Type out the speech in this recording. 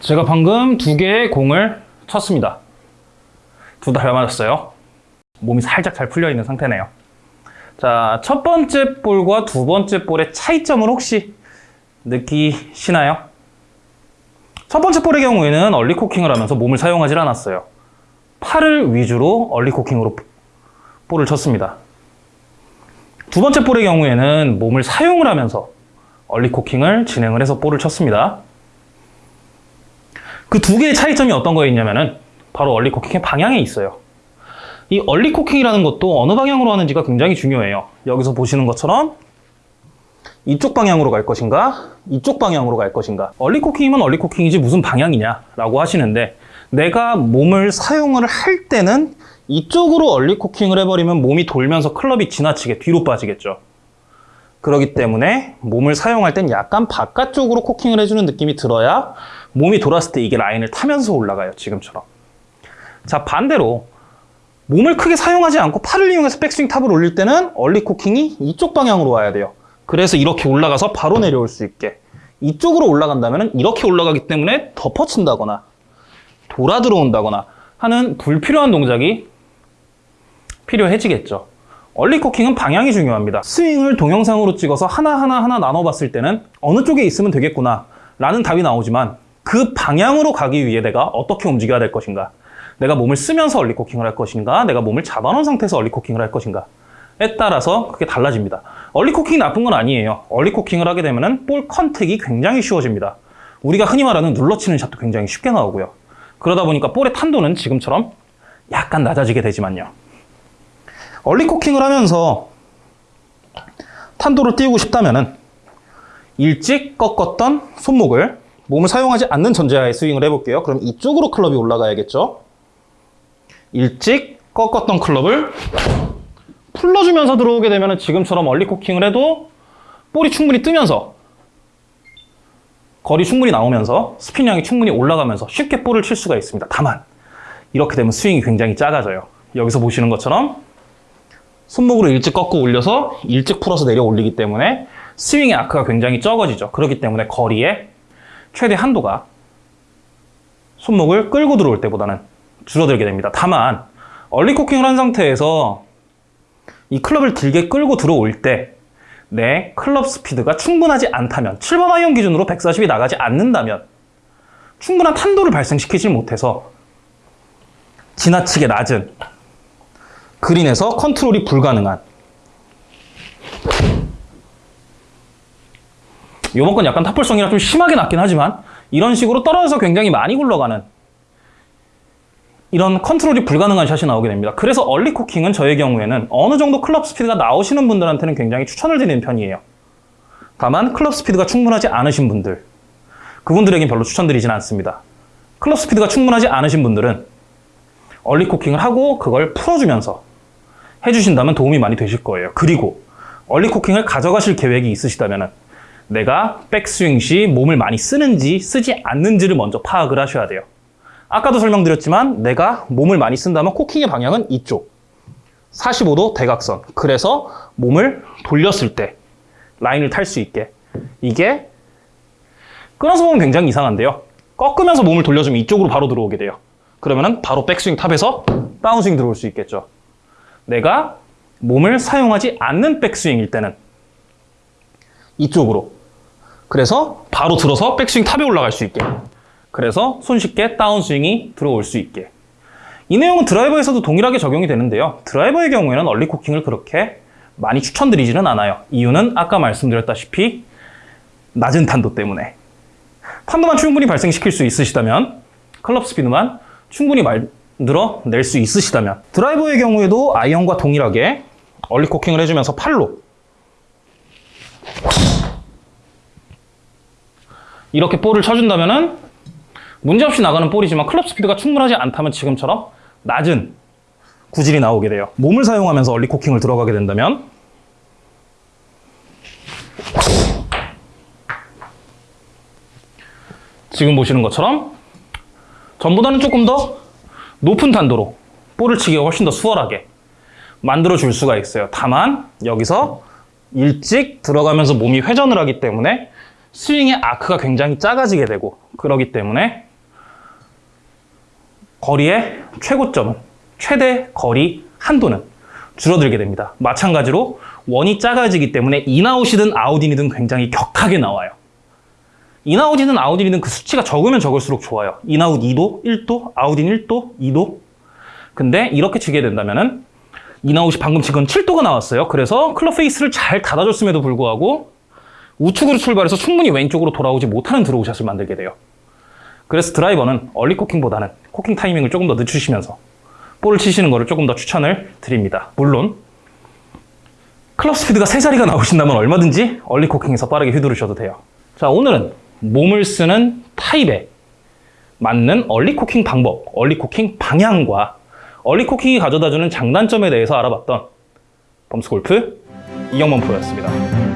제가 방금 두 개의 공을 쳤습니다. 둘다잘 맞았어요. 몸이 살짝 잘 풀려 있는 상태네요. 자, 첫 번째 볼과 두 번째 볼의 차이점을 혹시 느끼시나요? 첫 번째 볼의 경우에는 얼리 코킹을 하면서 몸을 사용하지 않았어요. 팔을 위주로 얼리 코킹으로 볼을 쳤습니다. 두 번째 볼의 경우에는 몸을 사용을 하면서 early cocking을 진행을 해서 볼을 쳤습니다. 그 두 개의 차이점이 어떤 거였냐면은 바로 early cocking의 방향에 있어요. 이 early cocking이라는 것도 어느 방향으로 하는지가 굉장히 중요해요. 여기서 보시는 것처럼 이쪽 방향으로 갈 것인가 이쪽 방향으로 갈 것인가 early cocking이면 early cocking이지 무슨 방향이냐 라고 하시는데 내가 몸을 사용을 할 때는 이쪽으로 early cocking을 해버리면 몸이 돌면서 클럽이 지나치게 뒤로 빠지겠죠. 그렇기 때문에 몸을 사용할 땐 약간 바깥쪽으로 코킹을 해주는 느낌이 들어야 몸이 돌았을 때 이게 라인을 타면서 올라가요. 지금처럼. 자 반대로 몸을 크게 사용하지 않고 팔을 이용해서 백스윙 탑을 올릴 때는 얼리 코킹이 이쪽 방향으로 와야 돼요. 그래서 이렇게 올라가서 바로 내려올 수 있게 이쪽으로 올라간다면 이렇게 올라가기 때문에 덮어친다거나 돌아 들어온다거나 하는 불필요한 동작이 필요해지겠죠. early cocking은 방향이 중요합니다. 스윙을 동영상으로 찍어서 하나하나 하나 나눠봤을 때는 어느 쪽에 있으면 되겠구나 라는 답이 나오지만 그 방향으로 가기 위해 내가 어떻게 움직여야 될 것인가 내가 몸을 쓰면서 early cocking을 할 것인가 내가 몸을 잡아놓은 상태에서 early cocking을 할 것인가에 따라서 그게 달라집니다. early cocking이 나쁜 건 아니에요. early cocking을 하게 되면 볼 contact이 굉장히 쉬워집니다. 우리가 흔히 말하는 눌러치는 샷도 굉장히 쉽게 나오고요. 그러다 보니까 볼의 탄도는 지금처럼 약간 낮아지게 되지만요. 얼리 코킹을 하면서 탄도를 띄우고 싶다면 일찍 꺾었던 손목을 몸을 사용하지 않는 전제하에 스윙을 해볼게요. 그럼 이쪽으로 클럽이 올라가야겠죠. 일찍 꺾었던 클럽을 풀러주면서 들어오게 되면 지금처럼 얼리 코킹을 해도 볼이 충분히 뜨면서 거리 충분히 나오면서 스피닝이 충분히 올라가면서 쉽게 볼을 칠 수가 있습니다. 다만 이렇게 되면 스윙이 굉장히 작아져요. 여기서 보시는 것처럼 손목으로 일찍 꺾고 올려서 일찍 풀어서 내려 올리기 때문에 스윙의 아크가 굉장히 적어지죠. 그렇기 때문에 거리의 최대 한도가 손목을 끌고 들어올 때보다는 줄어들게 됩니다. 다만 얼리 코킹을 한 상태에서 이 클럽을 길게 끌고 들어올 때 내 클럽 스피드가 충분하지 않다면 7번 아이언 기준으로 140이 나가지 않는다면 충분한 탄도를 발생시키지 못해서 지나치게 낮은 그린에서 컨트롤이 불가능한 이번 건 약간 top ball성이라 좀 심하게 낮긴 하지만 이런 식으로 떨어져서 굉장히 많이 굴러가는 이런 컨트롤이 불가능한 샷이 나오게 됩니다. 그래서 early cocking은 저의 경우에는 어느 정도 클럽 스피드가 나오시는 분들한테는 굉장히 추천을 드리는 편이에요. 다만 클럽 스피드가 충분하지 않으신 분들 그분들에겐 별로 추천드리진 않습니다. 클럽 스피드가 충분하지 않으신 분들은 early cocking을 하고 그걸 풀어주면서 해주신다면 도움이 많이 되실 거예요. 그리고 early cocking을 가져가실 계획이 있으시다면 내가 백스윙 시 몸을 많이 쓰는지 쓰지 않는지를 먼저 파악을 하셔야 돼요. 아까도 설명드렸지만 내가 몸을 많이 쓴다면 cocking의 방향은 이쪽. 45도 대각선. 그래서 몸을 돌렸을 때 라인을 탈 수 있게. 이게 끊어서 보면 굉장히 이상한데요. 꺾으면서 몸을 돌려주면 이쪽으로 바로 들어오게 돼요. 그러면 바로 백스윙 top에서 다운스윙 들어올 수 있겠죠. 내가 몸을 사용하지 않는 백스윙일 때는 이쪽으로 그래서 바로 들어서 백스윙 top에 올라갈 수 있게. 그래서 손쉽게 다운스윙이 들어올 수 있게. 이 내용은 드라이버에서도 동일하게 적용이 되는데요. 드라이버의 경우에는 얼리 코킹을 그렇게 많이 추천드리지는 않아요. 이유는 아까 말씀드렸다시피 낮은 탄도 때문에. 탄도만 충분히 발생시킬 수 있으시다면 클럽 스피드만 충분히 만들어낼 수 있으시다면. 드라이버의 경우에도 아이언과 동일하게 얼리 코킹을 해주면서 팔로 이렇게 볼을 쳐준다면 문제없이 나가는 볼이지만 클럽 스피드가 충분하지 않다면 지금처럼 낮은 구질이 나오게 돼요. 몸을 사용하면서 얼리 코킹을 들어가게 된다면 지금 보시는 것처럼 전보다는 조금 더 높은 탄도로 볼을 치기가 훨씬 더 수월하게 만들어 줄 수가 있어요. 다만 여기서 일찍 들어가면서 몸이 회전을 하기 때문에 스윙의 아크가 굉장히 작아지게 되고 그러기 때문에 거리의 최고점은 최대 거리 한도는 줄어들게 됩니다. 마찬가지로 원이 작아지기 때문에 in-out이든 out-in이든 굉장히 격하게 나와요. in-out이든 out-in이든 그 수치가 적으면 적을수록 좋아요. in-out 2도, 1도, out-in 1도, 2도. 근데 이렇게 치게 된다면은 in-out이 방금 지금 7도가 나왔어요. 그래서 클럽 face를 잘 닫아줬음에도 불구하고 우측으로 출발해서 충분히 왼쪽으로 돌아오지 못하는 draw shot을 만들게 돼요. 그래서 드라이버는 early cocking보다는 cocking 타이밍을 조금 더 늦추시면서 볼을 치시는 것을 조금 더 추천을 드립니다. 물론 클럽 스피드가 세 자리가 나오신다면 얼마든지 early cocking에서 빠르게 휘두르셔도 돼요. 자, 오늘은 몸을 쓰는 타입에 맞는 early cocking 방법, early cocking 방향과 early cocking이 가져다주는 장단점에 대해서 알아봤던 범스 골프 이영범 프로였습니다.